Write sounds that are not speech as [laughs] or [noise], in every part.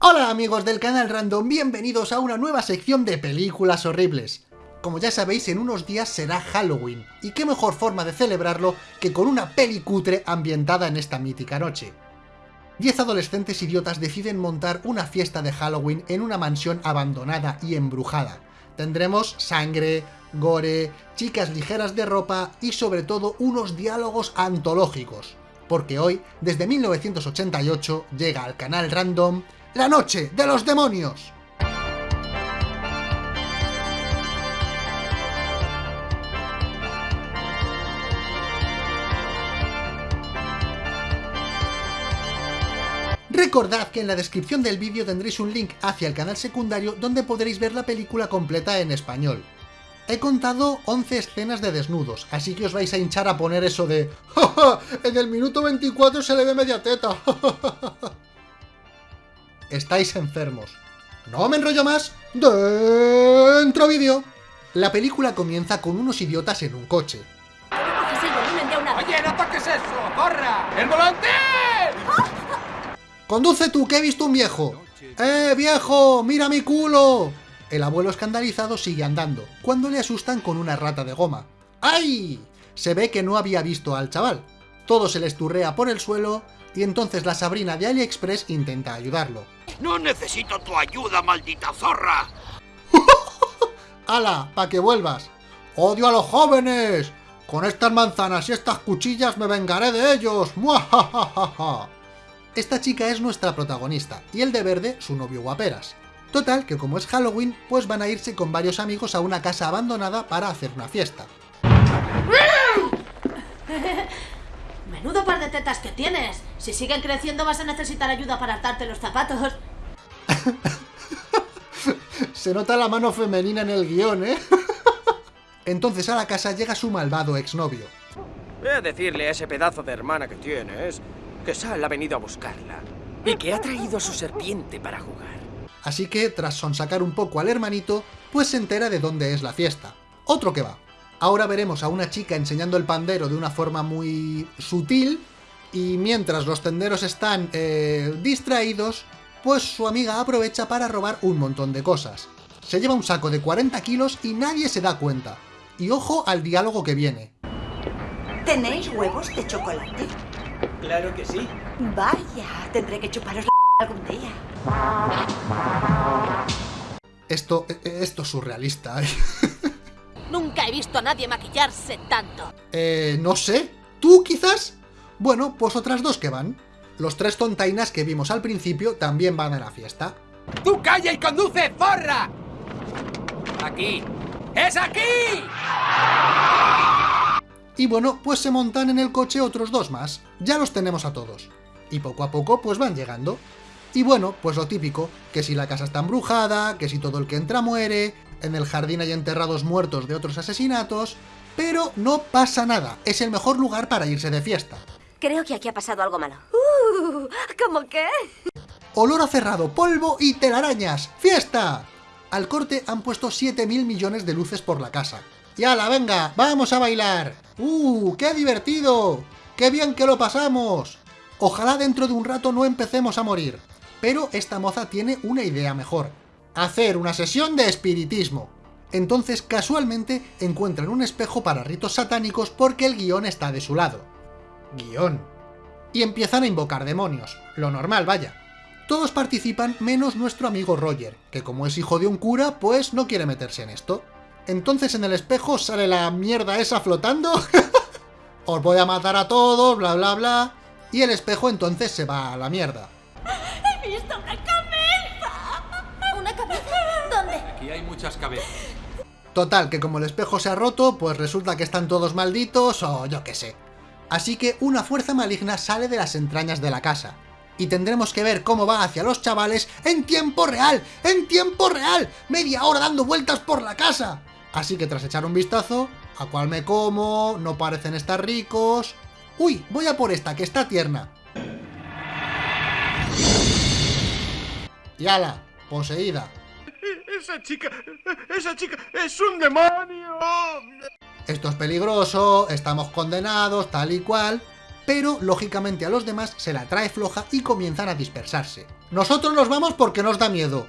Hola amigos del canal Random, bienvenidos a una nueva sección de películas horribles. Como ya sabéis, en unos días será Halloween, y qué mejor forma de celebrarlo que con una peli cutre ambientada en esta mítica noche. Diez adolescentes idiotas deciden montar una fiesta de Halloween en una mansión abandonada y embrujada. Tendremos sangre, gore, chicas ligeras de ropa y sobre todo unos diálogos antológicos. Porque hoy, desde 1988, llega al canal Random La Noche de los Demonios. Recordad que en la descripción del vídeo tendréis un link hacia el canal secundario donde podréis ver la película completa en español. He contado 11 escenas de desnudos, así que os vais a hinchar a poner eso de ¡Ja, ja! En el minuto 24 se le ve media teta. Estáis enfermos. No me enrollo más. Dentro vídeo. La película comienza con unos idiotas en un coche. ¡Oye, no toques eso! ¡Corra! ¡El volante! ¡Conduce tú, que he visto un viejo! ¡Eh, viejo! ¡Mira mi culo! El abuelo escandalizado sigue andando, cuando le asustan con una rata de goma. ¡Ay! Se ve que no había visto al chaval. Todo se le esturrea por el suelo, y entonces la Sabrina de AliExpress intenta ayudarlo. ¡No necesito tu ayuda, maldita zorra! [laughs] ¡Hala! ¡Pa' que vuelvas! ¡Odio a los jóvenes! Con estas manzanas y estas cuchillas me vengaré de ellos. Esta chica es nuestra protagonista, y el de verde su novio guaperas. Total, que como es Halloween, pues van a irse con varios amigos a una casa abandonada para hacer una fiesta. [laughs] Menudo par de tetas que tienes. Si siguen creciendo vas a necesitar ayuda para atarte los zapatos. [laughs] Se nota la mano femenina en el guion, ¿eh? [laughs] Entonces a la casa llega su malvado exnovio. Ve a decirle a ese pedazo de hermana que tienes que Sal ha venido a buscarla y que ha traído a su serpiente para jugar. Así que, tras sonsacar un poco al hermanito, pues se entera de dónde es la fiesta. Otro que va. Ahora veremos a una chica enseñando el pandero de una forma muy sutil, y mientras los tenderos están eh, distraídos, pues su amiga aprovecha para robar un montón de cosas. Se lleva un saco de 40 kilos y nadie se da cuenta. Y ojo al diálogo que viene. ¿Tenéis huevos de chocolate? Claro que sí. Vaya, tendré que chuparos la [laughs] algún día. Esto, eh, esto es surrealista. ¿eh? [laughs] Nunca he visto a nadie maquillarse tanto. Eh, no sé. ¿Tú quizás? Bueno, pues otras dos que van. Los tres tontainas que vimos al principio también van a la fiesta. ¡Tú calla y conduce, zorra! Aquí. ¡Es aquí! Y bueno, pues se montan en el coche otros dos más. Ya los tenemos a todos. Y poco a poco pues van llegando. Y bueno, pues lo típico, que si la casa está embrujada, que si todo el que entra muere, en el jardín hay enterrados muertos de otros asesinatos, pero no pasa nada, es el mejor lugar para irse de fiesta. Creo que aquí ha pasado algo malo. Uh, ¿Cómo qué? Olor a cerrado, polvo y telarañas. ¡Fiesta! Al corte han puesto 7.000 millones de luces por la casa. ¡Y ala, venga! ¡Vamos a bailar! ¡Uh! ¡Qué divertido! ¡Qué bien que lo pasamos! Ojalá dentro de un rato no empecemos a morir. Pero esta moza tiene una idea mejor. Hacer una sesión de espiritismo. Entonces, casualmente, encuentran un espejo para ritos satánicos porque el guion está de su lado. Guión. Y empiezan a invocar demonios. Lo normal, vaya. Todos participan menos nuestro amigo Roger, que como es hijo de un cura, pues no quiere meterse en esto. Entonces en el espejo sale la mierda esa flotando. [laughs] Os voy a matar a todos, bla bla bla. Y el espejo entonces se va a la mierda. He visto una cabeza. ¿Una cabeza? ¿Dónde? Aquí hay muchas cabezas. Total, que como el espejo se ha roto, pues resulta que están todos malditos o yo qué sé. Así que una fuerza maligna sale de las entrañas de la casa. Y tendremos que ver cómo va hacia los chavales en tiempo real, en tiempo real, media hora dando vueltas por la casa. Así que tras echar un vistazo, a cuál me como, no parecen estar ricos... ¡Uy! Voy a por esta, que está tierna. Y ala, poseída. Esa chica, esa chica es un demonio. Esto es peligroso, estamos condenados, tal y cual... Pero, lógicamente, a los demás se la trae floja y comienzan a dispersarse. Nosotros nos vamos porque nos da miedo.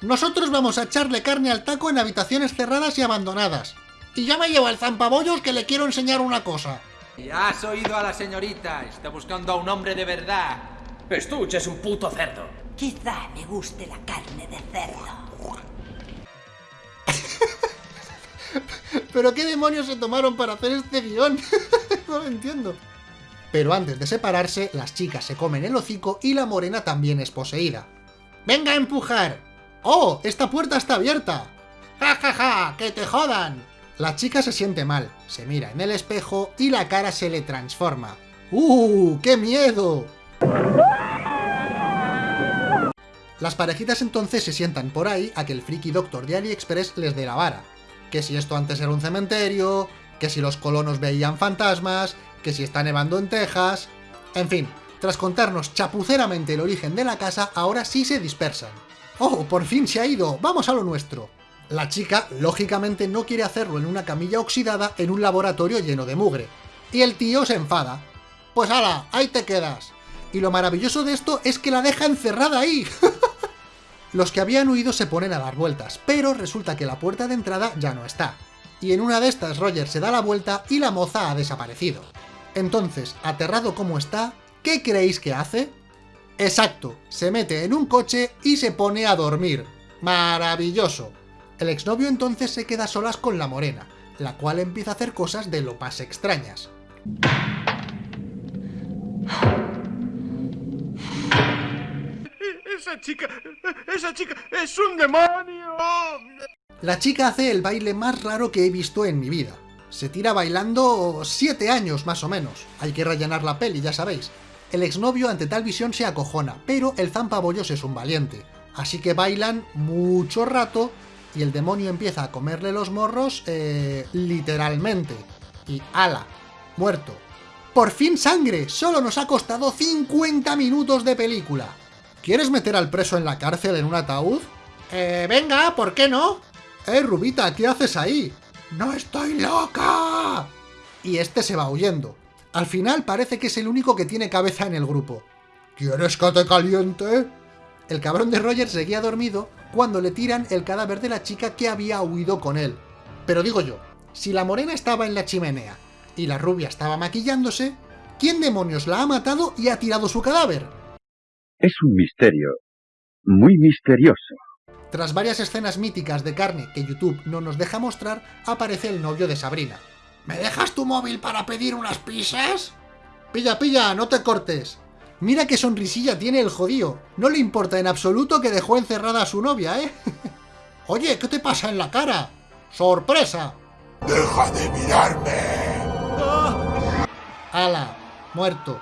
Nosotros vamos a echarle carne al taco en habitaciones cerradas y abandonadas. Y ya me llevo el zampabollos que le quiero enseñar una cosa. Ya has oído a la señorita. Está buscando a un hombre de verdad. Estuche es un puto cerdo. Quizá me guste la carne de cerdo. ¿Pero qué demonios se tomaron para hacer este guion? [laughs] no lo entiendo. Pero antes de separarse, las chicas se comen el hocico y la morena también es poseída. ¡Venga a empujar! ¡Oh! ¡Esta puerta está abierta! ¡Ja, ja, ja! ¡Que te jodan! La chica se siente mal, se mira en el espejo y la cara se le transforma. ¡Uh! ¡Qué miedo! Las parejitas entonces se sientan por ahí a que el friki doctor de AliExpress les dé la vara. Que si esto antes era un cementerio, que si los colonos veían fantasmas, que si está nevando en Texas... En fin, tras contarnos chapuceramente el origen de la casa, ahora sí se dispersan. ¡Oh, por fin se ha ido! ¡Vamos a lo nuestro! La chica, lógicamente, no quiere hacerlo en una camilla oxidada en un laboratorio lleno de mugre. Y el tío se enfada. Pues ala, ahí te quedas. Y lo maravilloso de esto es que la deja encerrada ahí. [laughs] Los que habían huido se ponen a dar vueltas, pero resulta que la puerta de entrada ya no está. Y en una de estas Roger se da la vuelta y la moza ha desaparecido. Entonces, aterrado como está, ¿qué creéis que hace? Exacto, se mete en un coche y se pone a dormir. ¡Maravilloso! El exnovio entonces se queda solas con la morena, la cual empieza a hacer cosas de lo más extrañas. ¡Esa chica! ¡Esa chica es un demonio! La chica hace el baile más raro que he visto en mi vida. Se tira bailando 7 años más o menos. Hay que rellenar la peli, ya sabéis. El exnovio ante tal visión se acojona, pero el zampabollos es un valiente. Así que bailan mucho rato y el demonio empieza a comerle los morros, eh, literalmente. Y ala, muerto. ¡Por fin sangre! Solo nos ha costado 50 minutos de película. ¿Quieres meter al preso en la cárcel en un ataúd? Eh, venga, ¿por qué no? ¡Eh, Rubita, ¿qué haces ahí? ¡No estoy loca! Y este se va huyendo. Al final parece que es el único que tiene cabeza en el grupo. ¿Quieres que te caliente? El cabrón de Roger seguía dormido cuando le tiran el cadáver de la chica que había huido con él. Pero digo yo, si la morena estaba en la chimenea y la rubia estaba maquillándose, ¿quién demonios la ha matado y ha tirado su cadáver? Es un misterio. Muy misterioso. Tras varias escenas míticas de carne que YouTube no nos deja mostrar, aparece el novio de Sabrina. ¿Me dejas tu móvil para pedir unas pizzas? Pilla, pilla, no te cortes. Mira qué sonrisilla tiene el jodío. No le importa en absoluto que dejó encerrada a su novia, ¿eh? [laughs] Oye, ¿qué te pasa en la cara? ¡Sorpresa! ¡Deja de mirarme! ¡Hala! Muerto.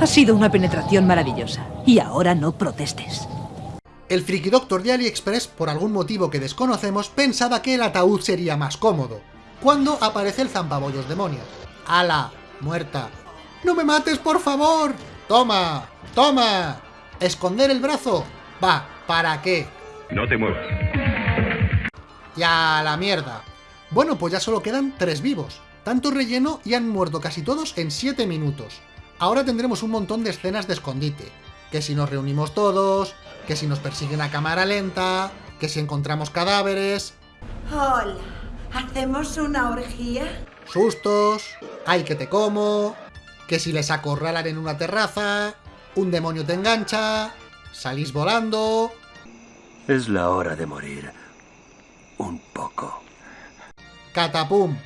Ha sido una penetración maravillosa. Y ahora no protestes. El friki doctor de AliExpress, por algún motivo que desconocemos, pensaba que el ataúd sería más cómodo. Cuando aparece el zampabollos demonio. ¡Hala! Muerta. ¡No me mates, por favor! ¡Toma! ¡Toma! ¿Esconder el brazo? Va, ¿para qué? No te muevas. ¡Ya la mierda! Bueno, pues ya solo quedan tres vivos. Tanto relleno y han muerto casi todos en 7 minutos. Ahora tendremos un montón de escenas de escondite. Que si nos reunimos todos, que si nos persiguen a cámara lenta, que si encontramos cadáveres, Hola, ¿hacemos una orgía? sustos, ay que te como, que si les acorralan en una terraza, un demonio te engancha, salís volando, Es la hora de morir. Un poco. catapum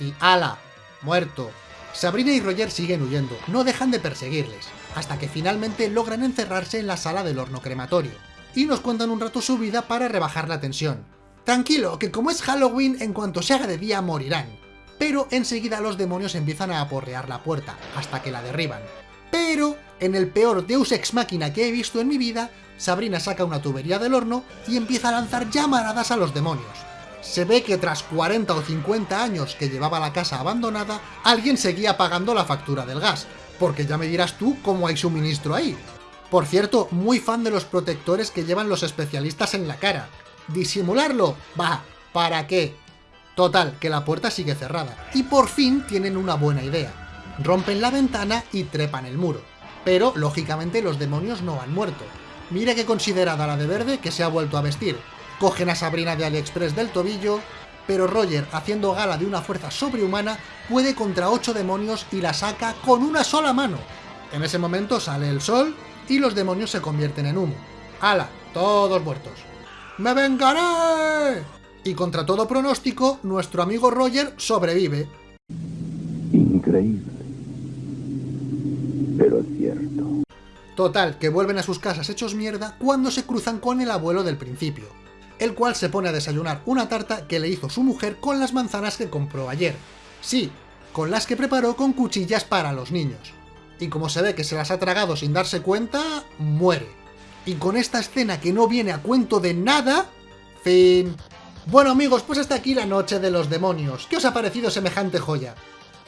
y ala, muerto. Sabrina y Roger siguen huyendo, no dejan de perseguirles, hasta que finalmente logran encerrarse en la sala del horno crematorio, y nos cuentan un rato su vida para rebajar la tensión. Tranquilo, que como es Halloween, en cuanto se haga de día morirán. Pero enseguida los demonios empiezan a aporrear la puerta, hasta que la derriban. Pero, en el peor Deus Ex Máquina que he visto en mi vida, Sabrina saca una tubería del horno y empieza a lanzar llamaradas a los demonios. Se ve que tras 40 o 50 años que llevaba la casa abandonada, alguien seguía pagando la factura del gas, porque ya me dirás tú cómo hay suministro ahí. Por cierto, muy fan de los protectores que llevan los especialistas en la cara. ¿Disimularlo? Va, ¿para qué? Total, que la puerta sigue cerrada, y por fin tienen una buena idea. Rompen la ventana y trepan el muro. Pero, lógicamente, los demonios no han muerto. Mire que considerada la de verde que se ha vuelto a vestir. Cogen a Sabrina de AliExpress del tobillo, pero Roger, haciendo gala de una fuerza sobrehumana, puede contra ocho demonios y la saca con una sola mano. En ese momento sale el sol y los demonios se convierten en humo. ¡Hala! Todos muertos. ¡Me vengaré! Y contra todo pronóstico, nuestro amigo Roger sobrevive. Increíble. Pero es cierto. Total, que vuelven a sus casas hechos mierda cuando se cruzan con el abuelo del principio, el cual se pone a desayunar una tarta que le hizo su mujer con las manzanas que compró ayer. Sí, con las que preparó con cuchillas para los niños. Y como se ve que se las ha tragado sin darse cuenta, muere. Y con esta escena que no viene a cuento de nada, fin. Bueno amigos, pues hasta aquí la noche de los demonios. ¿Qué os ha parecido semejante joya?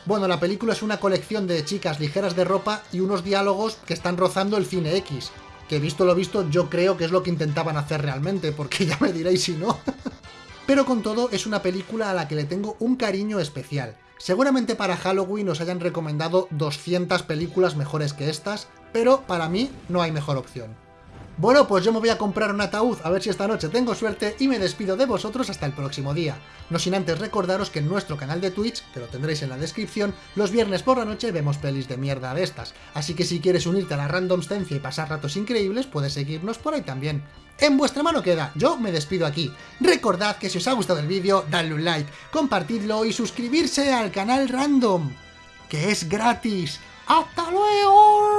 Bueno, la película es una colección de chicas ligeras de ropa y unos diálogos que están rozando el cine X. Que visto lo visto, yo creo que es lo que intentaban hacer realmente, porque ya me diréis si no. [laughs] Pero con todo, es una película a la que le tengo un cariño especial. Seguramente para Halloween os hayan recomendado 200 películas mejores que estas, pero para mí no hay mejor opción. Bueno, pues yo me voy a comprar un ataúd, a ver si esta noche tengo suerte y me despido de vosotros hasta el próximo día. No sin antes recordaros que en nuestro canal de Twitch, que lo tendréis en la descripción, los viernes por la noche vemos pelis de mierda de estas. Así que si quieres unirte a la randomstencia y pasar ratos increíbles, puedes seguirnos por ahí también. En vuestra mano queda, yo me despido aquí. Recordad que si os ha gustado el vídeo, dadle un like, compartidlo y suscribirse al canal random, que es gratis. ¡Hasta luego!